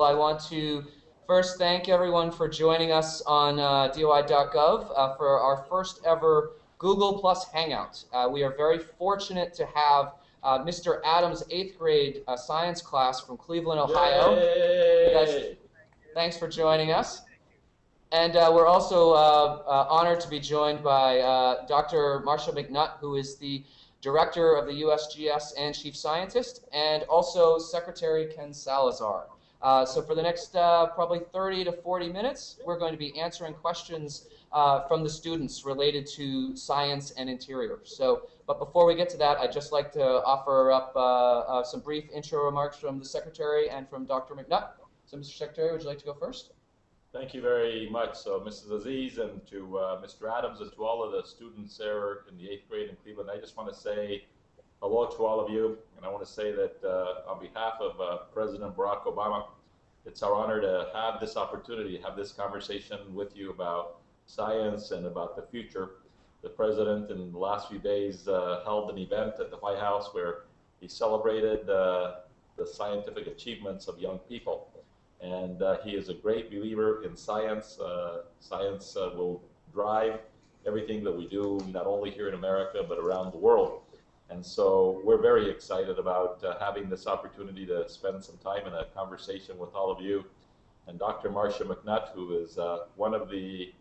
I want to first thank everyone for joining us on uh, DOI.gov uh, for our first ever Google Plus Hangout. Uh, we are very fortunate to have uh, Mr. Adams' eighth grade uh, science class from Cleveland, Ohio. Guys, thanks for joining us. And uh, we're also honored to be joined by Dr. Marcia McNutt, who is the Director of the USGS and Chief Scientist, and also Secretary Ken Salazar. Uh, so for the next uh, probably 30 to 40 minutes, we're going to be answering questions uh, from the students related to science and interior. So, but before we get to that, I'd just like to offer up uh, uh, some brief intro remarks from the Secretary and from Dr. McNutt. So Mr. Secretary, would you like to go first? Thank you very much. So Mrs. Aziz and to Mr. Adams and to all of the students there in the eighth grade in Cleveland, I just want to say hello to all of you. And I want to say that uh, on behalf of uh, President Barack Obama, it's our honor to have this opportunity, have this conversation with you about science and about the future. The president in the last few days uh, held an event at the White House where he celebrated uh, the scientific achievements of young people. And uh, he is a great believer in science. Uh, science will drive everything that we do, not only here in America, but around the world. And so we're very excited about uh, having this opportunity to spend some time in a conversation with all of you. And Dr. Marcia McNutt, who is uh, one of the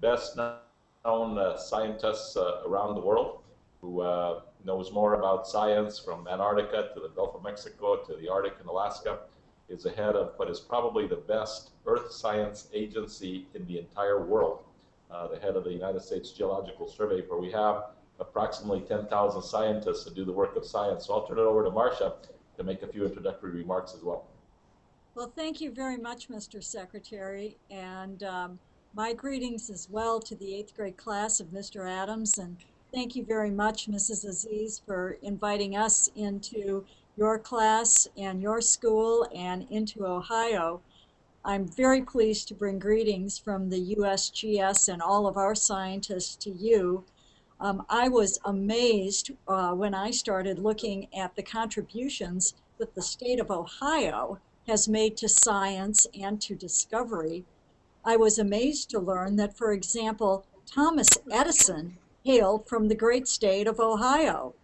best known uh, scientists uh, around the world, who uh, knows more about science from Antarctica to the Gulf of Mexico to the Arctic and Alaska, is the head of what is probably the best earth science agency in the entire world, uh, the head of the United States Geological Survey, where we have approximately 10,000 scientists to do the work of science. So I'll turn it over to Marcia to make a few introductory remarks as well. Well, thank you very much, Mr. Secretary, and um, my greetings as well to the eighth grade class of Mr. Adams, and thank you very much, Mrs. Aziz, for inviting us into your class and your school and into Ohio. I'm very pleased to bring greetings from the USGS and all of our scientists to you um, I was amazed uh, when I started looking at the contributions that the state of Ohio has made to science and to discovery. I was amazed to learn that, for example, Thomas Edison hailed from the great state of Ohio.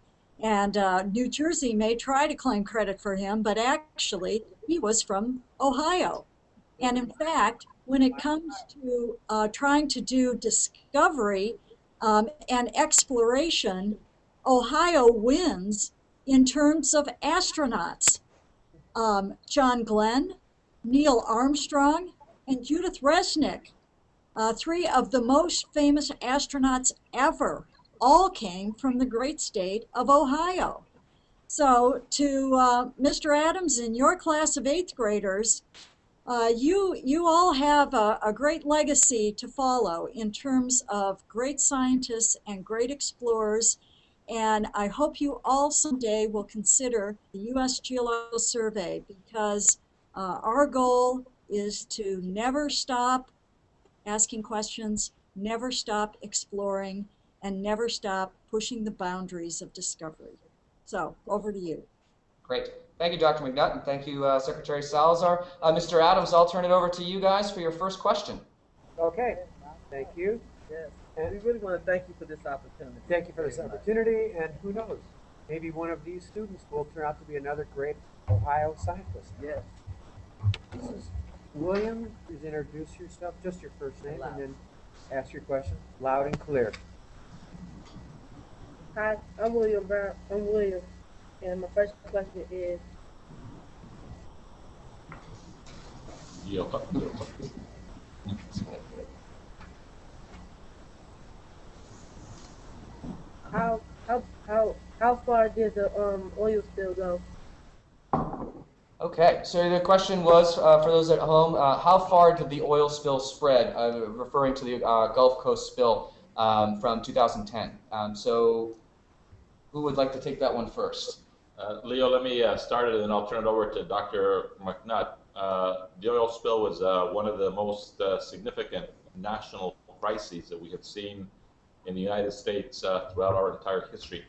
And uh, New Jersey may try to claim credit for him, but actually, he was from Ohio. And in fact, when it comes to uh, trying to do discovery um, and exploration, Ohio wins in terms of astronauts. Um, John Glenn, Neil Armstrong, and Judith Resnik, uh, three of the most famous astronauts ever, all came from the great state of Ohio. So to uh, Mr. Adams and your class of eighth graders, uh, you, you all have a, a, great legacy to follow in terms of great scientists and great explorers. And I hope you all someday will consider the U.S. Geological Survey because uh, our goal is to never stop asking questions, never stop exploring, and never stop pushing the boundaries of discovery. So over to you. Great. Thank you, Dr. McNutt, and thank you, uh, Secretary Salazar. Uh, Mr. Adams, I'll turn it over to you guys for your first question. Okay. Thank you. Yes. And we really want to thank you for this opportunity. Thank you for this opportunity, and who knows, maybe one of these students will turn out to be another great Ohio scientist. Yes. This is William. Please introduce yourself, just your first name, and then ask your question loud and clear. Hi, I'm William Brown. I'm William. And my first question is how how how how far did the um, oil spill go? Okay, so the question was uh, for those at home, uh, how far did the oil spill spread? Uh, referring to the uh, Gulf Coast spill um, from 2010. Um, so, who would like to take that one first? Uh, Leo, let me uh, start it and then I'll turn it over to Dr. McNutt. Uh, the oil spill was uh, one of the most uh, significant national crises that we have seen in the United States uh, throughout our entire history.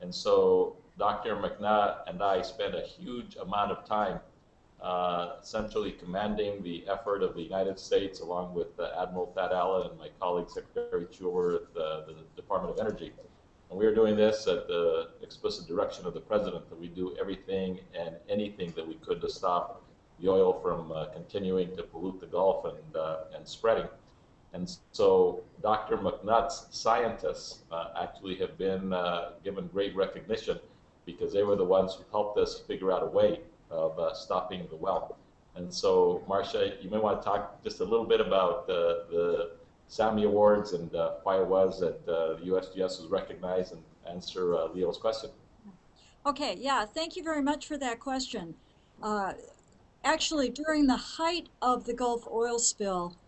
And so Dr. McNutt and I spent a huge amount of time essentially commanding the effort of the United States along with Admiral Thad Allen and my colleague Secretary Chuer at the, the Department of Energy. And we are doing this at the explicit direction of the President that we do everything and anything that we could to stop the oil from uh, continuing to pollute the Gulf and, uh, and spreading. And so Dr. McNutt's scientists uh, actually have been uh, given great recognition because they were the ones who helped us figure out a way of uh, stopping the well. And so, Marcia, you may want to talk just a little bit about the, the SAMI Awards and uh, it was that uh, the USGS was recognized and answer uh, Leo's question. Okay, yeah, thank you very much for that question. Uh, actually, during the height of the Gulf oil spill,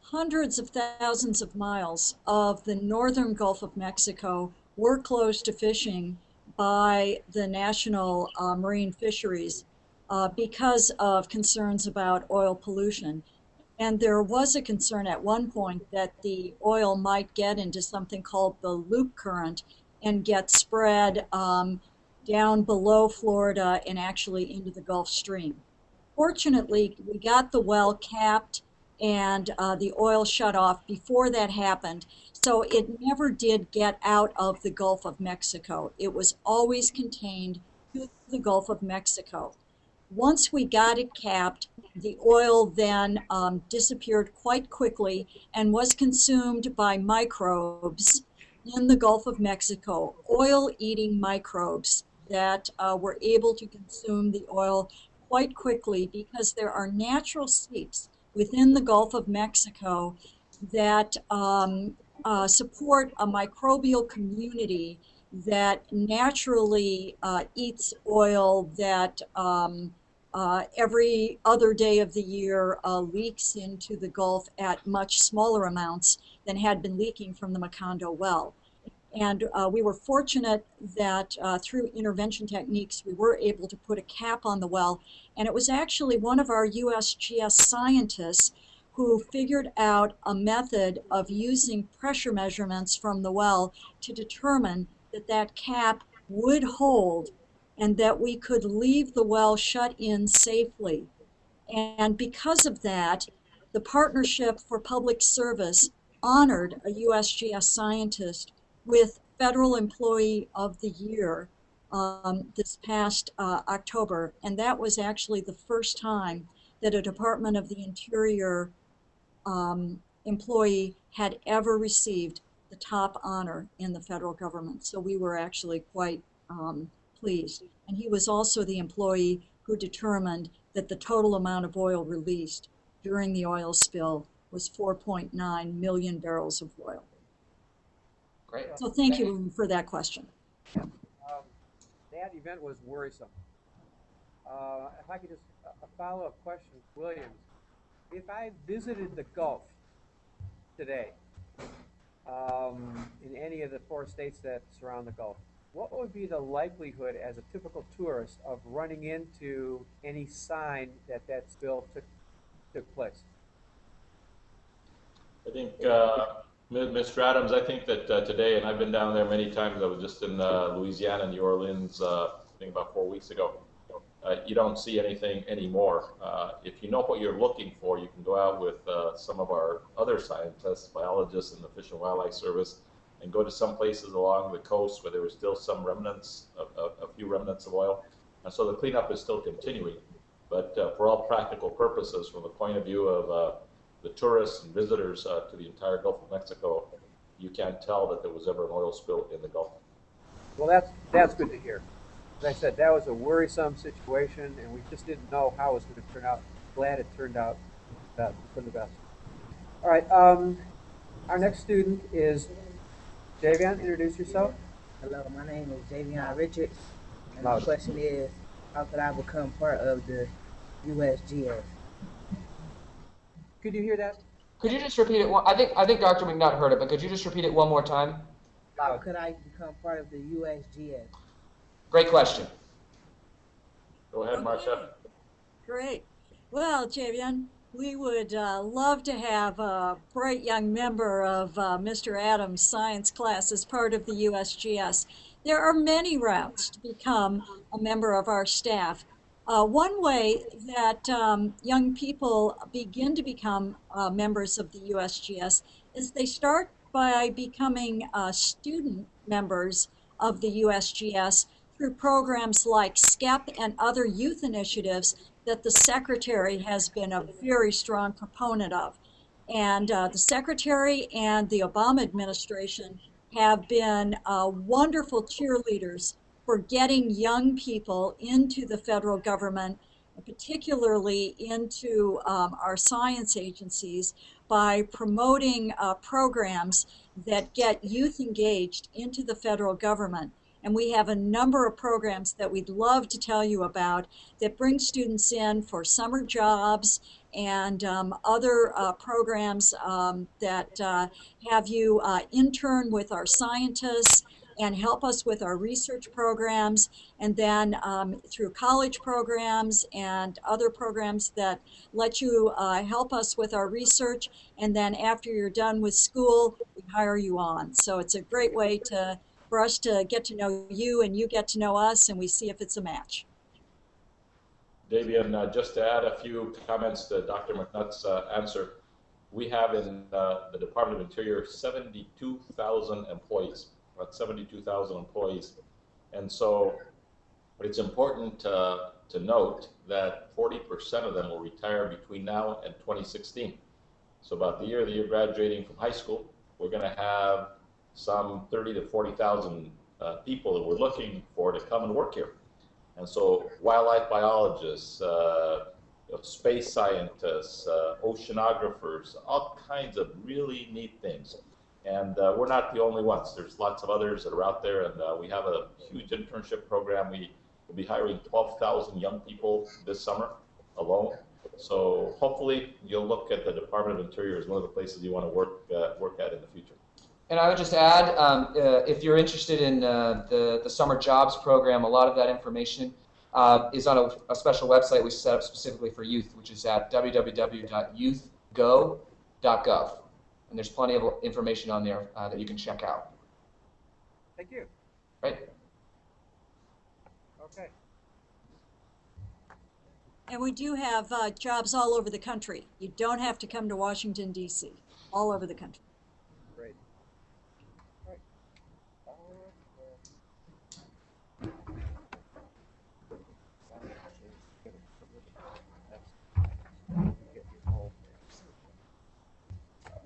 hundreds of thousands of miles of the northern Gulf of Mexico were closed to fishing by the National uh, Marine Fisheries uh, because of concerns about oil pollution. And there was a concern at one point that the oil might get into something called the loop current and get spread um, down below Florida and actually into the Gulf Stream. Fortunately, we got the well capped and uh, the oil shut off before that happened. So it never did get out of the Gulf of Mexico. It was always contained to the Gulf of Mexico. Once we got it capped, the oil then um, disappeared quite quickly and was consumed by microbes in the Gulf of Mexico, oil eating microbes that uh, were able to consume the oil quite quickly because there are natural seeps within the Gulf of Mexico that um, uh, support a microbial community that naturally uh, eats oil that um, uh, every other day of the year uh, leaks into the Gulf at much smaller amounts than had been leaking from the Macondo well. And uh, we were fortunate that uh, through intervention techniques, we were able to put a cap on the well. And it was actually one of our USGS scientists who figured out a method of using pressure measurements from the well to determine that that cap would hold and that we could leave the well shut in safely. And because of that, the Partnership for Public Service honored a USGS scientist with Federal Employee of the Year um, this past uh, October. And that was actually the first time that a Department of the Interior um, employee had ever received the top honor in the federal government. So we were actually quite um, pleased. And he was also the employee who determined that the total amount of oil released during the oil spill was 4.9 million barrels of oil. Great. So thank you for that question. Um, that event was worrisome. Uh, if I could just, a a follow-up question, Williams. If I visited the Gulf today, um, in any of the four states that surround the Gulf, what would be the likelihood as a typical tourist of running into any sign that that spill took, took place? I think, uh, Mr. Adams, I think that uh, today, and I've been down there many times, I was just in uh, Louisiana, New Orleans, uh, I think about four weeks ago. Uh, you don't see anything anymore. Uh, if you know what you're looking for, you can go out with some of our other scientists, biologists in the Fish and Wildlife Service, and go to some places along the coast where there were still some remnants, a, a, few remnants of oil. And so the cleanup is still continuing. But uh, for all practical purposes, from the point of view of uh, the tourists and visitors uh, to the entire Gulf of Mexico, you can't tell that there was ever an oil spill in the Gulf. Well, that's, that's good to hear. As I said, that was a worrisome situation, and we just didn't know how it was going to turn out. Glad it turned out for the best. All right, um, our next student is Javion. Introduce yourself. Hello, my name is Javion Richards, and Loud. the question is, how could I become part of the USGS? Could you hear that? Could you just repeat it? One, I think I think Dr. McNutt heard it, but could you just repeat it one more time? How could I become part of the USGS? Great question. Go ahead, Marcia. Okay. Great. Well, Javian, we would uh, love to have a bright young member of uh, Mr. Adams' science class as part of the USGS. There are many routes to become a member of our staff. Uh, one way that um, young people begin to become uh, members of the USGS is they start by becoming uh, student members of the USGS through programs like SCEP and other youth initiatives that the Secretary has been a very strong proponent of. And uh, the Secretary and the Obama administration have been uh, wonderful cheerleaders for getting young people into the federal government, particularly into um, our science agencies, by promoting uh, programs that get youth engaged into the federal government. And we have a number of programs that we'd love to tell you about that bring students in for summer jobs and um, other uh, programs um, that uh, have you uh, intern with our scientists and help us with our research programs, and then um, through college programs and other programs that let you uh, help us with our research. And then after you're done with school, we hire you on. So it's a great way to for us to get to know you and you get to know us, and we see if it's a match. Davian, uh, just to add a few comments to Dr. McNutt's uh, answer, we have in uh, the Department of Interior 72,000 employees, about 72,000 employees. And so it's important uh, to note that 40% of them will retire between now and 2016. So about the year that you're graduating from high school, we're going to have some 30 to 40,000 uh, people that we're looking for to come and work here. And so wildlife biologists, uh, space scientists, uh, oceanographers, all kinds of really neat things. And uh, we're not the only ones. There's lots of others that are out there, and uh, we have a huge internship program. We will be hiring 12,000 young people this summer alone. So hopefully you'll look at the Department of Interior as one of the places you want to work uh, work at in the future. And I would just add, um, uh, if you're interested in uh, the, the summer jobs program, a lot of that information uh, is on a, a, special website we set up specifically for youth, which is at www.youthgo.gov. And there's plenty of information on there uh, that you can check out. Thank you. Right. Okay. And we do have uh, jobs all over the country. You don't have to come to Washington, D.C., all over the country. Great. Right.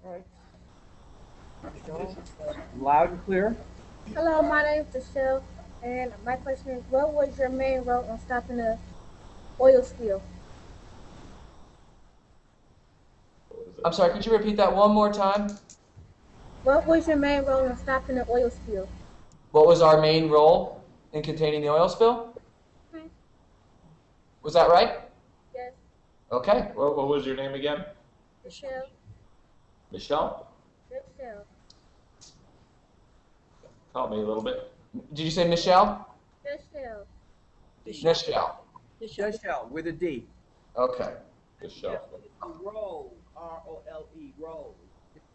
All right. Michelle, Loud and clear. Hello, my name is Michelle, and my question is, what was your main role in stopping the oil spill? I'm sorry, could you repeat that one more time? What was your main role in stopping the oil spill? What was our main role in containing the oil spill? Hmm. Was that right? Yes, Okay. What, what was your name again? Michelle. Michelle? Michelle. Help me a little bit. Did you say Michelle? Michelle. Michelle. Michelle with a D. Okay. Michelle. Role, R O L E, role.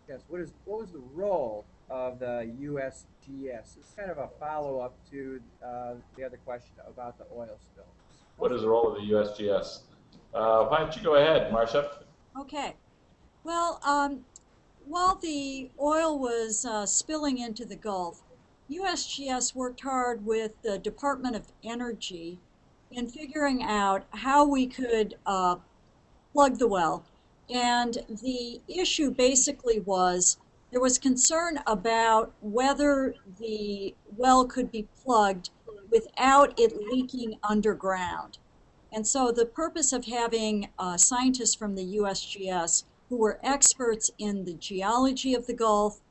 Yes. What is what was the role of the USGS? It's kind of a follow up to uh, the other question about the oil spill. What is the role of the USGS? Uh, why don't you go ahead, Marcia? Okay. Well, um, while the oil was uh, spilling into the Gulf, USGS worked hard with the Department of Energy in figuring out how we could uh, plug the well. And the issue basically was there was concern about whether the well could be plugged without it leaking underground. And so the purpose of having uh, scientists from the USGS who were experts in the geology of the Gulf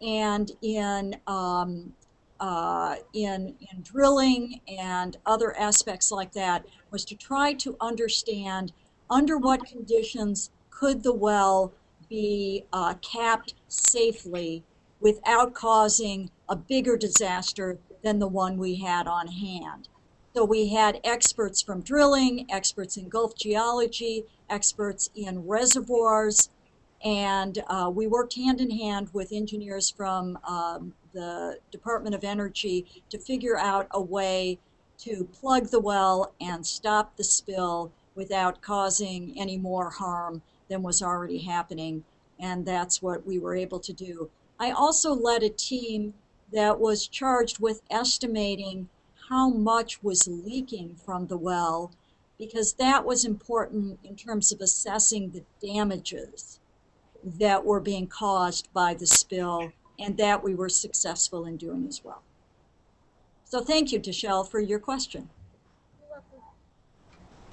and in um, uh, in, in drilling and other aspects like that was to try to understand under what conditions could the well be uh, capped safely without causing a bigger disaster than the one we had on hand. So we had experts from drilling, experts in Gulf geology, experts in reservoirs, and uh, we worked hand in hand with engineers from um, the Department of Energy to figure out a way to plug the well and stop the spill without causing any more harm than was already happening. And that's what we were able to do. I also led a team that was charged with estimating how much was leaking from the well because that was important in terms of assessing the damages that were being caused by the spill, and that we were successful in doing as well. So thank you, Deshelle, for your question.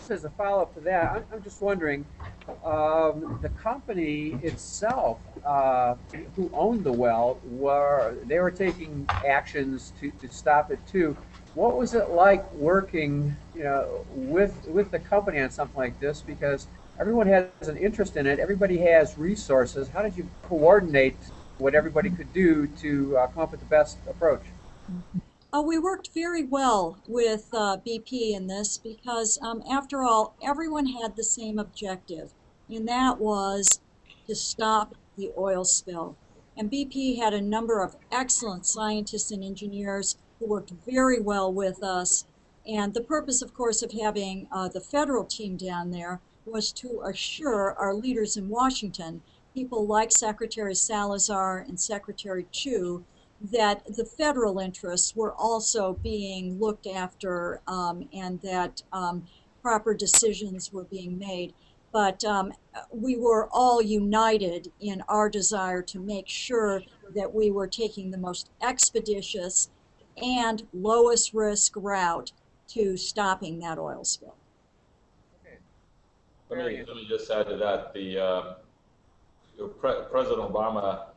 As a follow-up to that, I'm, I'm just wondering, um, the company itself, uh, who owned the well, were, they were taking actions to, to stop it too. What was it like working, you know, with, with the company on something like this? Because everyone has an interest in it, everybody has resources. How did you coordinate what everybody could do to uh, come up with the best approach? Uh, we worked very well with uh, BP in this because, um, after all, everyone had the same objective, and that was to stop the oil spill. And BP had a number of excellent scientists and engineers who worked very well with us. And the purpose, of course, of having uh, the federal team down there was to assure our leaders in Washington, people like Secretary Salazar and Secretary Chu, that the federal interests were also being looked after um, and that um, proper decisions were being made. But um, we were all united in our desire to make sure that we were taking the most expeditious and lowest risk route to stopping that oil spill. Let me, let me just add to that, the, uh, Pre- President Obama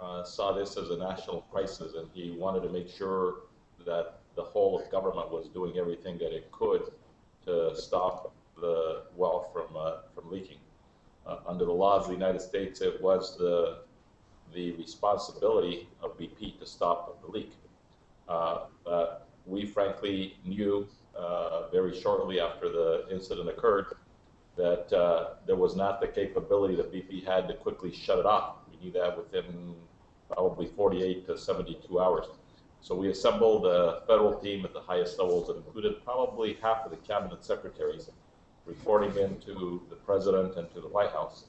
uh, saw this as a national crisis, and he wanted to make sure that the whole of government was doing everything that it could to stop the well from, uh, from leaking. Uh, Under the laws of the United States, it was the, the responsibility of BP to stop the leak. Uh, we frankly knew uh, very shortly after the incident occurred that uh, there was not the capability that BP had to quickly shut it off. We knew that within probably 48 to 72 hours. So we assembled a federal team at the highest levels that included probably half of the cabinet secretaries, reporting into the president and to the White House.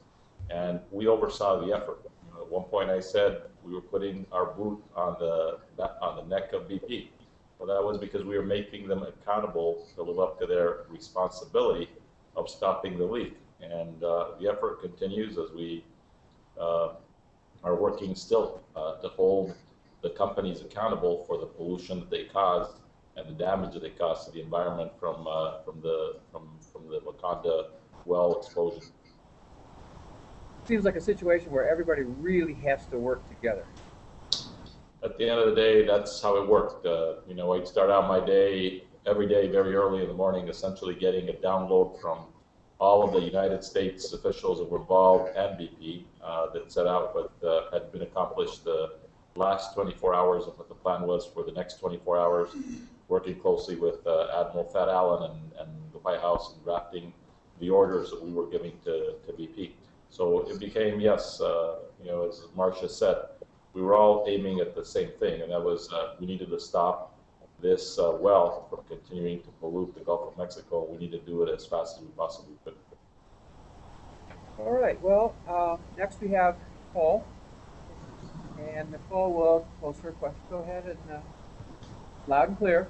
And we oversaw the effort. You know, at one point, I said we were putting our boot on the on the neck of BP. Well, that was because we were making them accountable to live up to their responsibility of stopping the leak. And uh, the effort continues as we uh, are working still uh, to hold the companies accountable for the pollution that they caused and the damage that they caused to the environment from uh, from the from from the Macondo well explosion. Seems like a situation where everybody really has to work together. At the end of the day, that's how it worked. Uh, you know, I'd start out my day every day very early in the morning, essentially getting a download from all of the United States officials that were involved and BP uh, that set out what uh, had been accomplished the last 24 hours and what the plan was for the next 24 hours, working closely with uh, Admiral Thad Allen and, and the White House and drafting the orders that we were giving to, to BP. So it became, yes, uh, you know, as Marcia said, we were all aiming at the same thing, and that was uh, we needed to stop this uh, well from continuing to pollute the Gulf of Mexico. We need to do it as fast as we possibly could. All right, well, uh, next we have Nicole. And Nicole will pose her question. Go ahead and uh, loud and clear.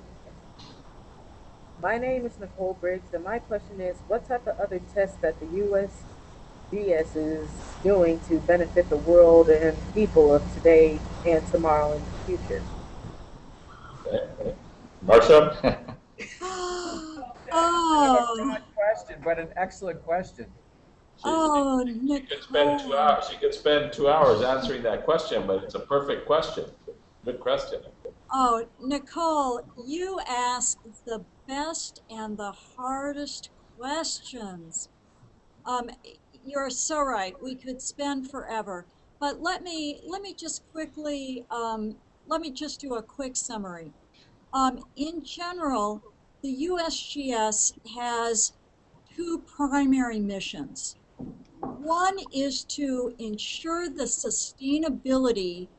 My name is Nicole Briggs, and my question is, what type of other tests that the USGS is doing to benefit the world and people of today and tomorrow and the future? Marcia? Oh, Not a question, but an excellent question. oh, You could spend two Nicole. hours. You could spend two hours answering that question, but it's a perfect question. Good question. Oh, Nicole, you ask the best and the hardest questions. Um, you're so right. We could spend forever. But let me let me just quickly um, let me just do a quick summary. Um, in general, the USGS has two primary missions. One is to ensure the sustainability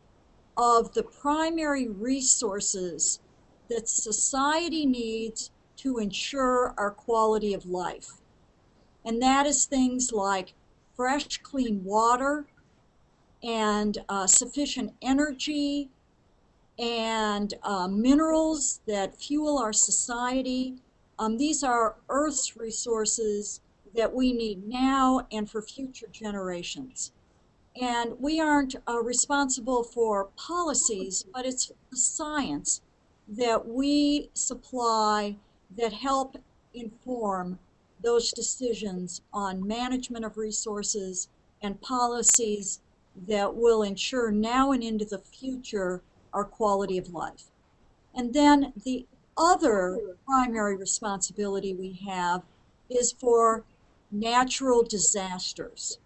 of the primary resources that society needs to ensure our quality of life. And that is things like fresh, clean water and uh, sufficient energy and uh, minerals that fuel our society. Um, these are Earth's resources that we need now and for future generations. And we aren't uh, responsible for policies, but it's the science that we supply that help inform those decisions on management of resources and policies that will ensure now and into the future our quality of life. And then the other primary responsibility we have is for natural disasters,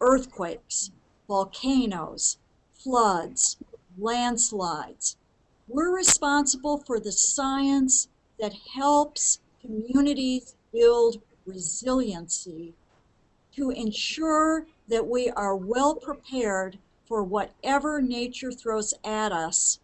earthquakes, volcanoes, floods, landslides. We're responsible for the science that helps communities build resiliency to ensure that we are well prepared for whatever nature throws at us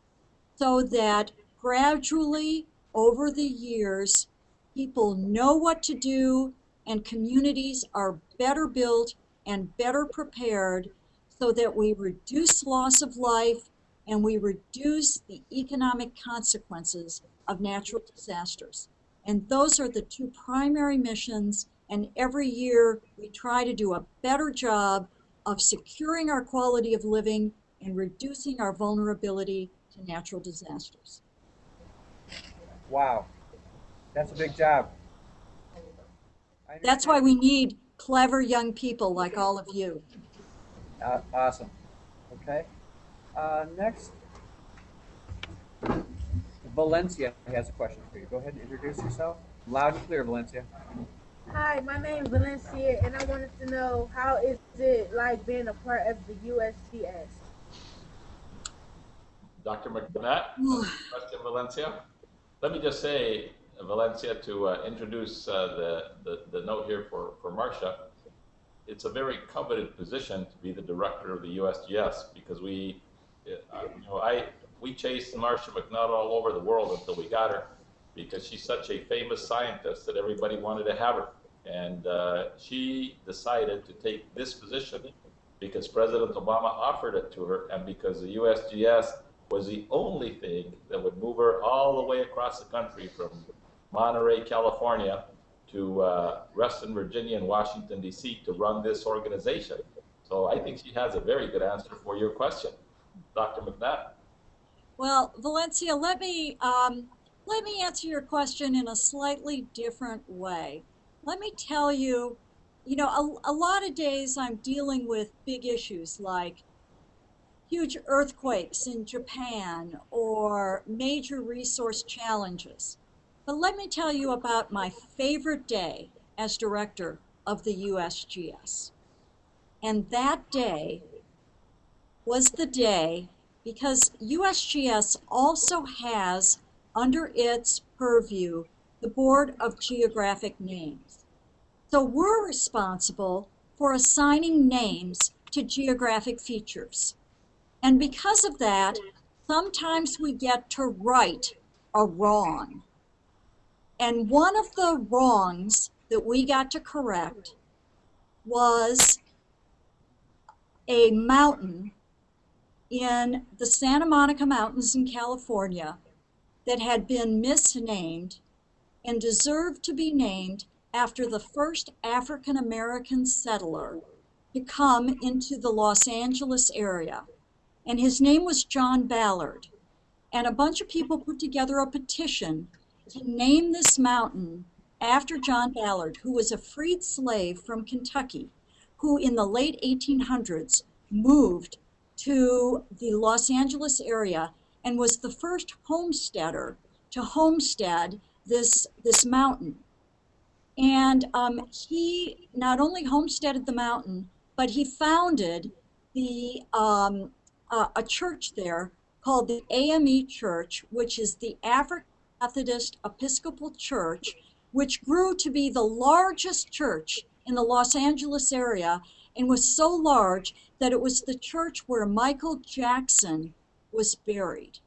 so that gradually over the years people know what to do and communities are better built and better prepared so that we reduce loss of life and we reduce the economic consequences of natural disasters. And those are the two primary missions. And every year we try to do a better job of securing our quality of living and reducing our vulnerability to natural disasters. Wow, that's a big job. That's why we need clever young people like all of you. Uh, awesome. Okay. Uh, next, Valencia has a question for you. Go ahead and introduce yourself. Loud and clear, Valencia. Hi, my name is Valencia, and I wanted to know how is it like being a part of the USGS? Dr. McNutt, question Valencia. Let me just say, Valencia, to uh, introduce uh, the, the, the note here for, for Marcia. It's a very coveted position to be the director of the USGS because we, uh, you know, I, we chased Marcia McNutt all over the world until we got her because she's such a famous scientist that everybody wanted to have her. And uh, she decided to take this position because President Obama offered it to her and because the USGS was the only thing that would move her all the way across the country from Monterey, California to uh, Reston, Virginia and Washington, D.C. to run this organization. So I think she has a very good answer for your question. Dr. McNutt. Well, Valencia, let me um, let me answer your question in a slightly different way. Let me tell you, you know, a, a lot of days I'm dealing with big issues like huge earthquakes in Japan or major resource challenges. But let me tell you about my favorite day as director of the USGS. And that day was the day because USGS also has under its purview the Board of Geographic Names. So we're responsible for assigning names to geographic features. And because of that, sometimes we get to right a wrong. And one of the wrongs that we got to correct was a mountain in the Santa Monica Mountains in California that had been misnamed and deserved to be named after the first African American settler to come into the Los Angeles area. And his name was John Ballard. And a bunch of people put together a petition to name this mountain after John Ballard, who was a freed slave from Kentucky, who in the late 1800s moved to the Los Angeles area and was the first homesteader to homestead this, this mountain. And um, he not only homesteaded the mountain, but he founded the, um, uh, a church there called the AME Church, which is the African Methodist Episcopal Church, which grew to be the largest church in the Los Angeles area and was so large that it was the church where Michael Jackson was buried.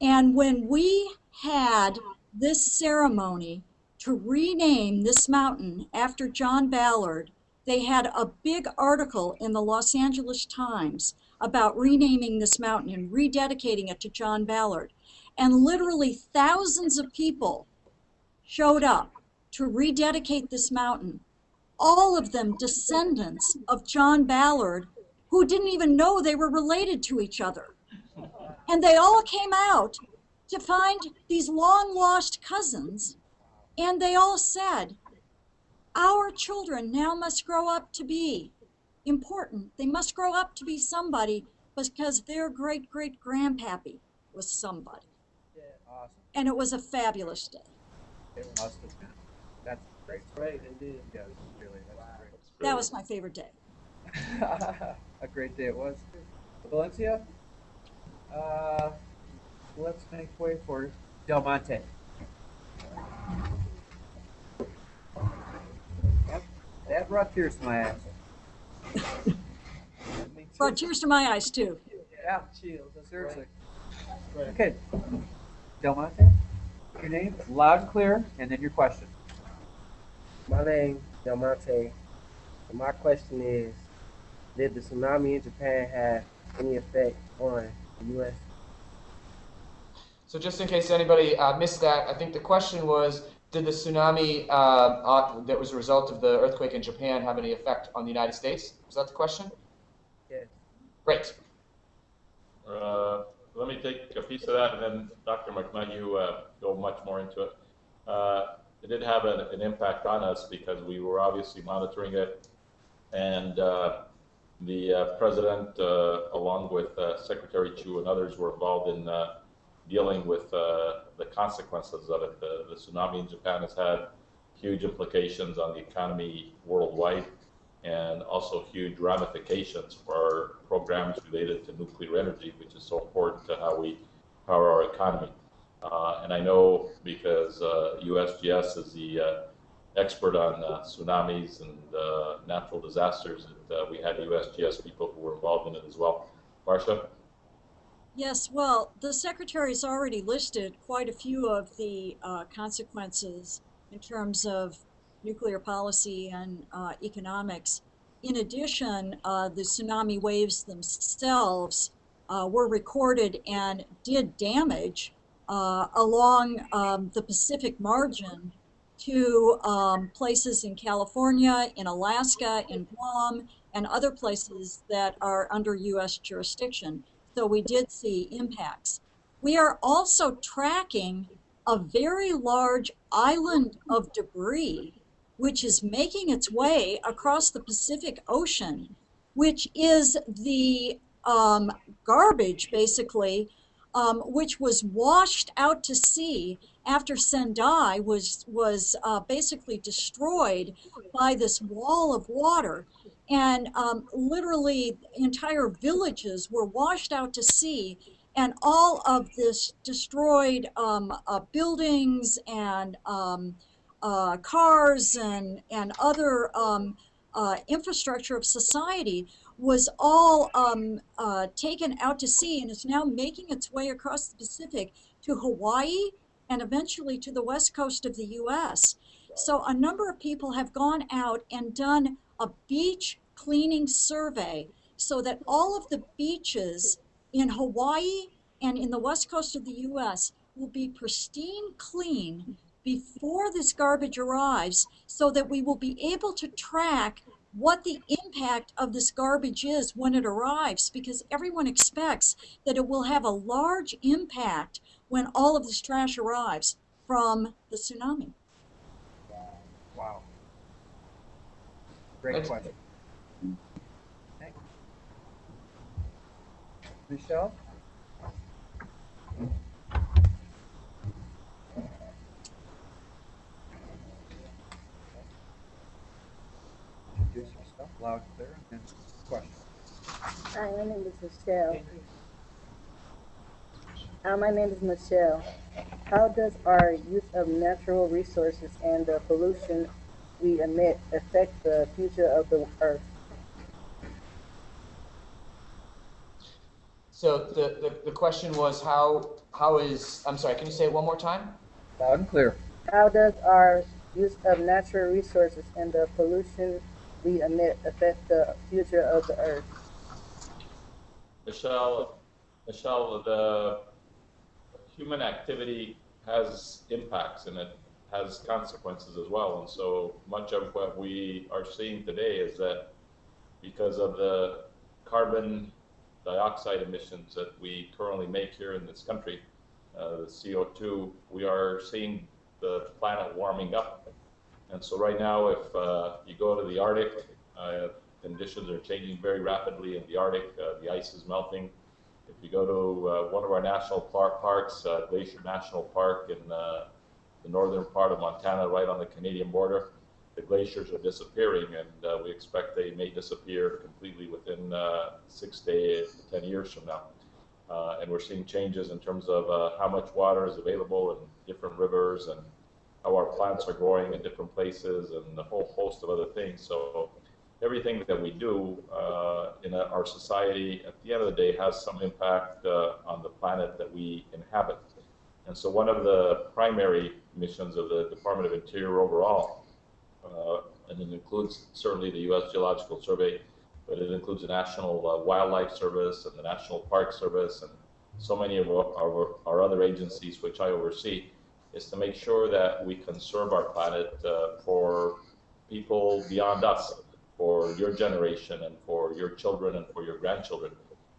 And when we had this ceremony to rename this mountain after John Ballard. They had a big article in the Los Angeles Times about renaming this mountain and rededicating it to John Ballard. And literally thousands of people showed up to rededicate this mountain. All of them descendants of John Ballard who didn't even know they were related to each other. And they all came out to find these long lost cousins, and they all said, Our children now must grow up to be important. They must grow up to be somebody because their great great grandpappy was somebody. Awesome. And it was a fabulous day. It must have been. That's great. Great, indeed. Yeah, really, that's great. That was my favorite day. A great day it was. Valencia, uh, let's make way for Del Monte. That, that brought tears to my eyes. Me too. Brought tears to my eyes too. Yeah, Chills, that's seriously. Right. Okay, Del Monte, your name, loud and clear, and then your question. My name Del Monte. And my question is, did the tsunami in Japan have any effect on the U.S.? So just in case anybody uh, missed that, I think the question was, did the tsunami uh, that was a result of the earthquake in Japan have any effect on the United States? Was that the question? Yes. Great. Uh, let me take a piece of that, and then Dr. McMahon, uh, go much more into it. Uh, it did have an, an impact on us because we were obviously monitoring it, and uh, the uh, president, uh, along with uh, Secretary Chu and others, were involved in uh, dealing with uh, the consequences of it. The, the tsunami in Japan has had huge implications on the economy worldwide and also huge ramifications for our programs related to nuclear energy, which is so important to how we power our economy. Uh, and I know because uh, USGS is the uh, expert on uh, tsunamis and uh, natural disasters, uh, we had USGS people who were involved in it as well. Marcia? Yes, well, the secretary's already listed quite a few of the uh, consequences in terms of nuclear policy and uh, economics. In addition, uh, the tsunami waves themselves uh, were recorded and did damage uh, along um, the Pacific margin to um, places in California, in Alaska, in Guam, and other places that are under U.S. jurisdiction. So we did see impacts. We are also tracking a very large island of debris, which is making its way across the Pacific Ocean, which is the um, garbage, basically, um, which was washed out to sea after Sendai was was uh, basically destroyed by this wall of water, and um, literally entire villages were washed out to sea, and all of this destroyed um, uh, buildings and um, uh, cars and and other um, uh, infrastructure of society was all um, uh, taken out to sea and is now making its way across the Pacific to Hawaii and eventually to the west coast of the US. So a number of people have gone out and done a beach cleaning survey so that all of the beaches in Hawaii and in the west coast of the US will be pristine clean before this garbage arrives so that we will be able to track what the impact of this garbage is when it arrives because everyone expects that it will have a large impact when all of this trash arrives from the tsunami. Wow. Great Thanks. question. Michelle? Loud clear, and question. Hi, my name is Michelle. Uh, my name is Michelle. How does our use of natural resources and the pollution we emit affect the future of the earth? So the, the, the question was how how is I'm sorry, can you say it one more time? Loud and clear. How does our use of natural resources and the pollution we emit affect the future of the earth? Michelle, Michelle, the human activity has impacts and it has consequences as well. And so much of what we are seeing today is that because of the carbon dioxide emissions that we currently make here in this country, uh, the CO2, we are seeing the planet warming up. And so right now, if uh, you go to the Arctic, uh, conditions are changing very rapidly in the Arctic. Uh, the ice is melting. If you go to uh, one of our national par- parks, uh, Glacier National Park in the northern part of Montana, right on the Canadian border, the glaciers are disappearing, and uh, we expect they may disappear completely within uh, six to ten years from now. Uh, and we're seeing changes in terms of uh, how much water is available in different rivers and how our plants are growing in different places and a whole host of other things. So everything that we do uh, in our society at the end of the day has some impact uh, on the planet that we inhabit. And so one of the primary missions of the Department of Interior overall, and it includes certainly the U.S. Geological Survey, but it includes the National uh, Wildlife Service and the National Park Service and so many of our, our, our other agencies which I oversee, is to make sure that we conserve our planet uh, for people beyond us, for your generation and for your children and for your grandchildren.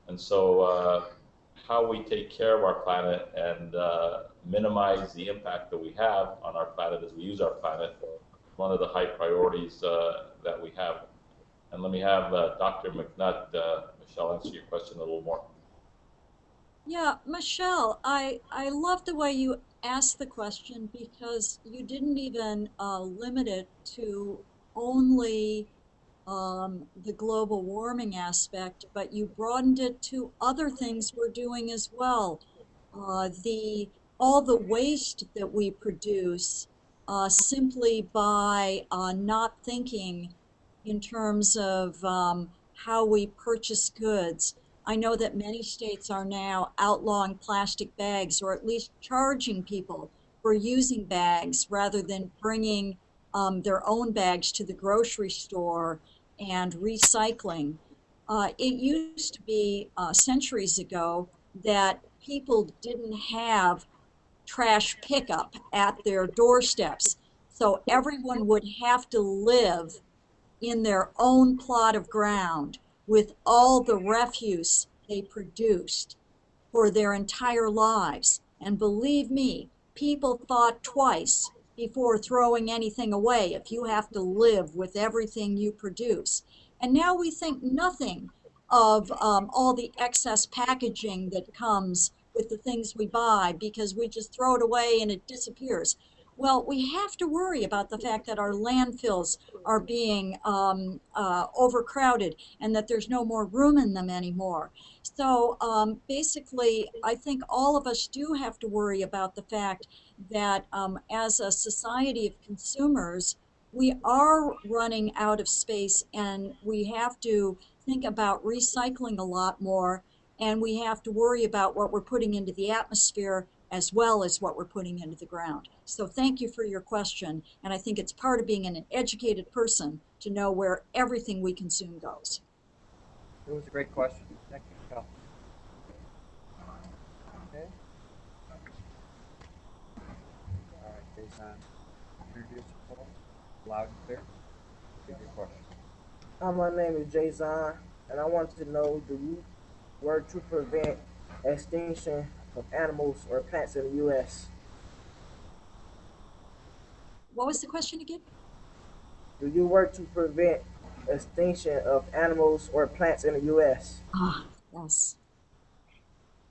And so uh, how we take care of our planet and uh, minimize the impact that we have on our planet as we use our planet, one of the high priorities uh, that we have. And let me have uh, Dr. McNutt, uh, Michelle, answer your question a little more. Yeah, Michelle, I, I love the way you asked the question because you didn't even uh, limit it to only um, the global warming aspect, but you broadened it to other things we're doing as well. Uh, the all the waste that we produce uh, simply by uh, not thinking in terms of um, how we purchase goods. I know that many states are now outlawing plastic bags or at least charging people for using bags rather than bringing um, their own bags to the grocery store and recycling. Uh, it used to be uh, centuries ago that people didn't have trash pickup at their doorsteps. So everyone would have to live in their own plot of ground with all the refuse they produced for their entire lives. And believe me, people thought twice before throwing anything away if you have to live with everything you produce. And now we think nothing of um, all the excess packaging that comes with the things we buy because we just throw it away and it disappears. Well, we have to worry about the fact that our landfills are being um, uh, overcrowded and that there's no more room in them anymore. So um, basically, I think all of us do have to worry about the fact that um, as a society of consumers, we are running out of space and we have to think about recycling a lot more and we have to worry about what we're putting into the atmosphere as well as what we're putting into the ground. So thank you for your question. And I think it's part of being an educated person to know where everything we consume goes. It was a great question. Thank you, Michelle. Okay. All right, Jason, introduce yourself loud and clear. Give your question. Hi, my name is Jason, and I wanted to know do you work to prevent extinction of animals or plants in the U.S.? What was the question again? Do you work to prevent extinction of animals or plants in the U.S.? Ah, yes.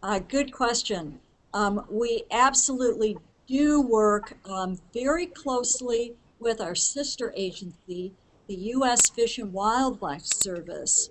Uh, good question. Um, we absolutely do work um, very closely with our sister agency, the U.S. Fish and Wildlife Service,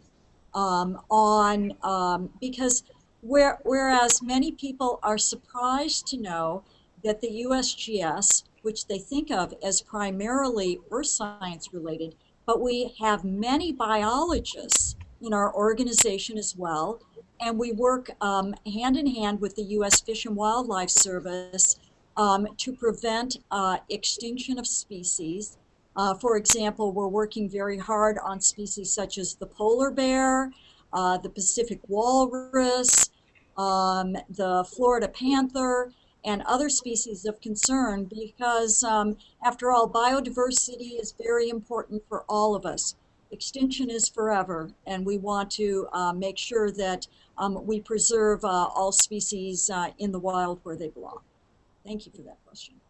um, on um, because where, whereas many people are surprised to know that the USGS, which they think of as primarily earth science related, but we have many biologists in our organization as well, and we work um, hand in hand with the U.S. Fish and Wildlife Service um, to prevent uh, extinction of species. Uh, for example, we're working very hard on species such as the polar bear, uh, the Pacific walrus, um, the Florida panther, and other species of concern because, um, after all, biodiversity is very important for all of us. Extinction is forever, and we want to uh, make sure that um, we preserve uh, all species uh, in the wild where they belong. Thank you for that question.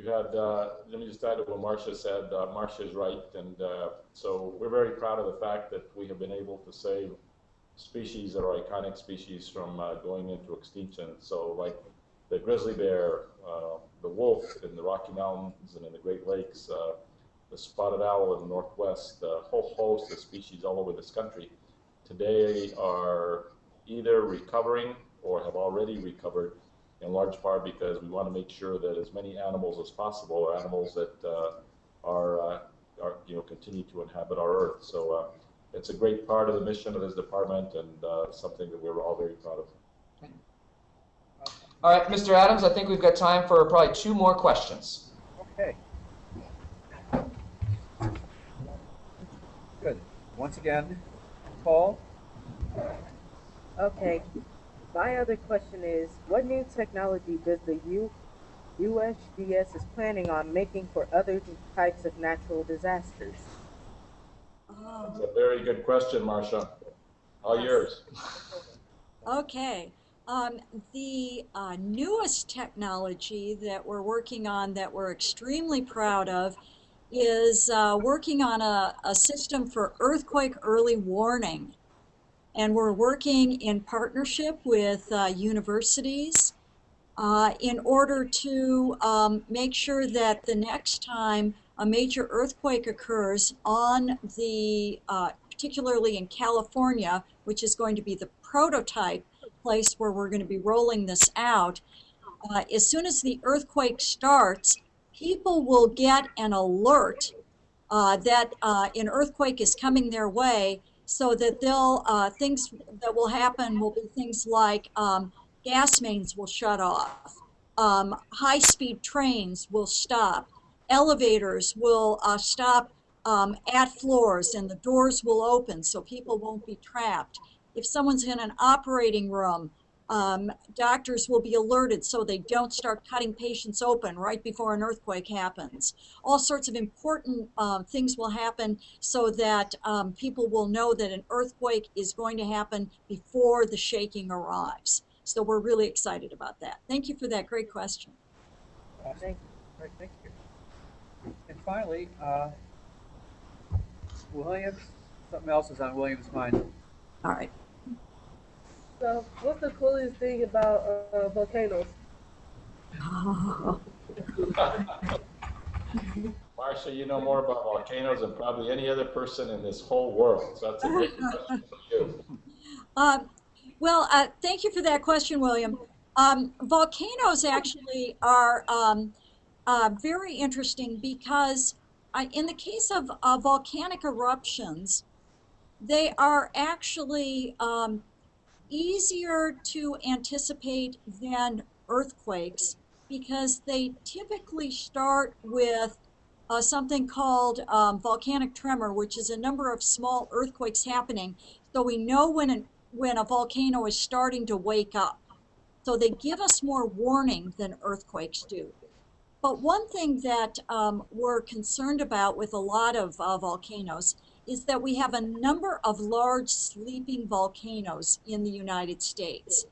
We've had, uh, let me just add to what Marcia said. Uh, Marcia is right, and uh, so we're very proud of the fact that we have been able to save species that are iconic species from going into extinction. So, like the grizzly bear, the wolf in the Rocky Mountains and in the Great Lakes, the spotted owl in the Northwest, a whole host of species all over this country today are either recovering or have already recovered in large part because we want to make sure that as many animals as possible are animals that uh, are, uh, are, you know, continue to inhabit our Earth. So uh, it's a great part of the mission of this department and uh, something that we're all very proud of. All right, Mr. Adams, I think we've got time for probably two more questions. Okay. Good. Once again, Paul? Okay. My other question is, what new technology does the U USGS is planning on making for other types of natural disasters? Oh, It's a very good question, Marcia. All Yes. yours. Okay. Um, the uh, newest technology that we're working on that we're extremely proud of is uh, working on a, a system for earthquake early warning. And we're working in partnership with uh, universities uh, in order to um, make sure that the next time a major earthquake occurs on the, uh, particularly in California, which is going to be the prototype place where we're going to be rolling this out, uh, as soon as the earthquake starts, people will get an alert uh, that uh, an earthquake is coming their way so that they'll uh, things that will happen will be things like um, gas mains will shut off um, high-speed trains will stop elevators will uh, stop um, at floors and the doors will open so people won't be trapped. If someone's in an operating room um, doctors will be alerted so they don't start cutting patients open right before an earthquake happens. All sorts of important um, things will happen so that um, people will know that an earthquake is going to happen before the shaking arrives. So we're really excited about that. Thank you for that great question. Awesome. Thank Great, thank you. And finally, uh, Williams, something else is on Williams' mind. All right. So, what's the coolest thing about uh, volcanoes? Marcia, you know more about volcanoes than probably any other person in this whole world. So that's a great question for you. Uh, well, uh, thank you for that question, William. Um, volcanoes actually are um, uh, very interesting because I, in the case of uh, volcanic eruptions, they are actually um, easier to anticipate than earthquakes because they typically start with uh, something called um, volcanic tremor, which is a number of small earthquakes happening. So we know when an, when a volcano is starting to wake up. So they give us more warning than earthquakes do. But one thing that um, we're concerned about with a lot of uh, volcanoes is that we have a number of large sleeping volcanoes in the United States.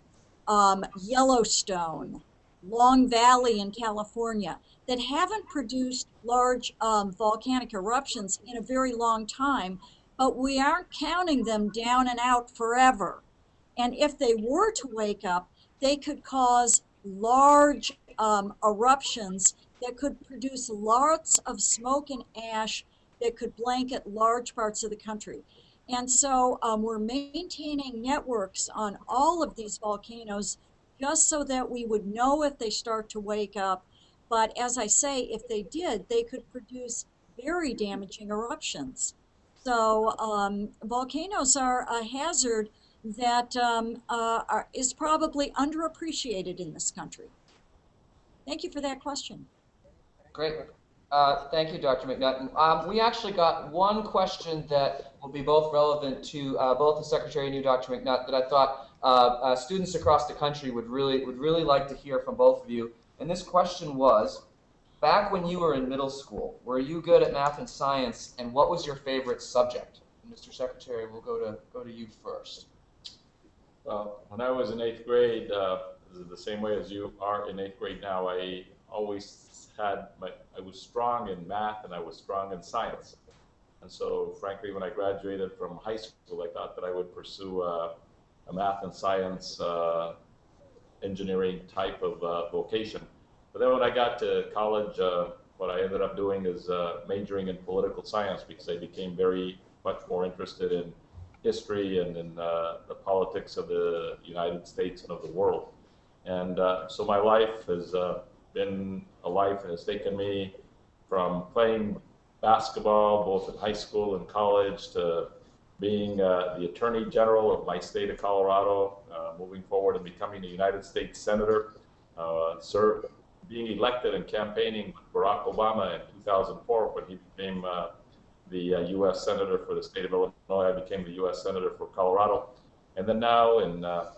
Um, Yellowstone, Long Valley in California, that haven't produced large um, volcanic eruptions in a very long time, but we aren't counting them down and out forever. And if they were to wake up, they could cause large um, eruptions that could produce lots of smoke and ash that could blanket large parts of the country. And so um, we're maintaining networks on all of these volcanoes just so that we would know if they start to wake up. But as I say, if they did, they could produce very damaging eruptions. So um, volcanoes are a hazard that um, uh, are, is probably underappreciated in this country? Thank you for that question. Great. Uh, thank you, Dr. McNutt. Um, we actually got one question that will be both relevant to uh, both the Secretary and you, Dr. McNutt, that I thought uh, uh, students across the country would really would really like to hear from both of you. And this question was, back when you were in middle school, were you good at math and science, and what was your favorite subject? Mr. Secretary, we'll go to go to you first. Well, when I was in eighth grade, uh, the same way as you are in eighth grade now, I always had my, I was strong in math and I was strong in science. And so, frankly, when I graduated from high school, I thought that I would pursue uh, a math and science uh, engineering type of uh, vocation. But then when I got to college, uh, what I ended up doing is uh, majoring in political science because I became very much more interested in history and in uh, the politics of the United States and of the world. And so my life has been a life that has taken me from playing basketball both in high school and college to being uh, the Attorney General of my state of Colorado, uh, moving forward and becoming a United States Senator, uh, being elected and campaigning with Barack Obama in 2004 when he became uh, the uh, U.S. Senator for the state of Illinois. I became the U.S. Senator for Colorado. And then now in uh,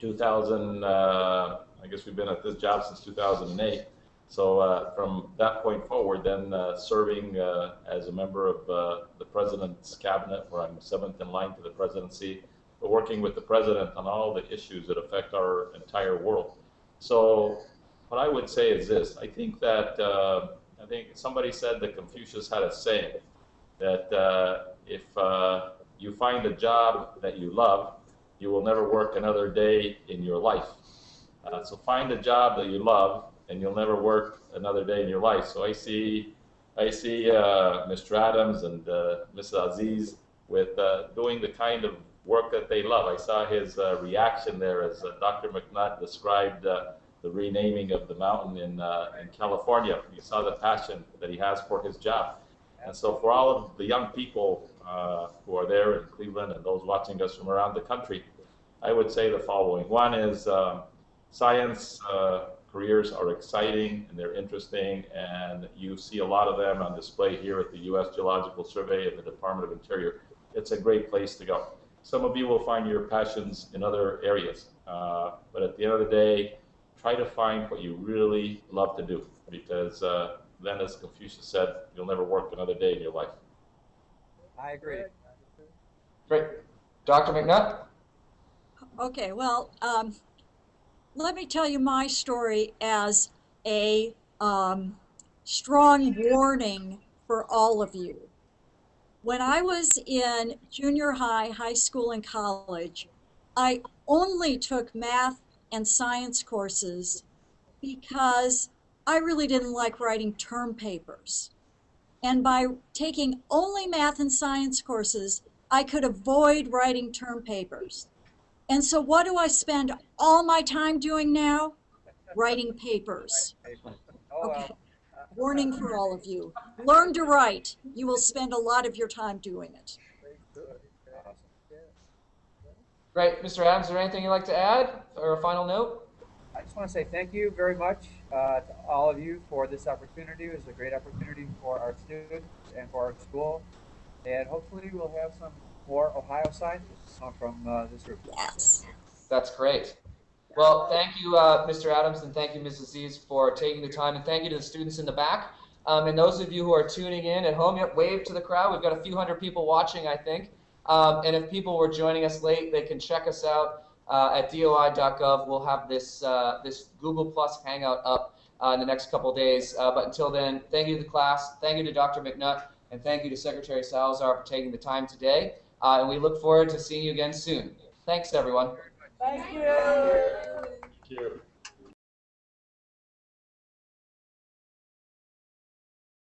2000, uh, I guess we've been at this job since 2008. So uh, from that point forward, then uh, serving uh, as a member of uh, the president's cabinet, where I'm seventh in line to the presidency, but working with the president on all the issues that affect our entire world. So what I would say is this: I think that uh, I think somebody said that Confucius had a saying that uh, if you find a job that you love, you will never work another day in your life. Uh, so find a job that you love, and you'll never work another day in your life. So I see, I see uh, Mr. Adams and uh, Mrs. Aziz with uh, doing the kind of work that they love. I saw his uh, reaction there as uh, Dr. McNutt described the renaming of the mountain in in California. You saw the passion that he has for his job. And so, for all of the young people who are there in Cleveland and those watching us from around the country, I would say the following. One is uh, science uh, careers are exciting and they're interesting, and you see a lot of them on display here at the U.S. Geological Survey and the Department of Interior. It's a great place to go. Some of you will find your passions in other areas, uh, but at the end of the day, try to find what you really love to do because uh, then, as Confucius said, you'll never work another day in your life. I agree. Great. Dr. McNutt? Okay, well, um, let me tell you my story as a um, strong warning for all of you. When I was in junior high, high school, and college, I only took math and science courses because I really didn't like writing term papers. And by taking only math and science courses, I could avoid writing term papers. And so, what do I spend all my time doing now? Writing papers. Oh, Okay. Warning for all of you. Learn to write. You will spend a lot of your time doing it. Great. Mr. Adams, is there anything you'd like to add or a final note? I just want to say thank you very much uh, to all of you for this opportunity. It was a great opportunity for our students and for our school. And hopefully we'll have some more Ohio scientists come from uh, this group. Yes. That's great. Well, thank you, uh, Mr. Adams, and thank you, Mrs. Aziz, for taking the time, and thank you to the students in the back. Um, and those of you who are tuning in at home, yep, wave to the crowd. We've got a few hundred people watching, I think. Um, and if people were joining us late, they can check us out uh, at doi.gov. We'll have this uh, this Google Plus Hangout up uh, in the next couple days. Uh, but until then, thank you to the class, thank you to Dr. McNutt, and thank you to Secretary Salazar for taking the time today. Uh, and we look forward to seeing you again soon. Thanks, everyone. Thank you. Thank you.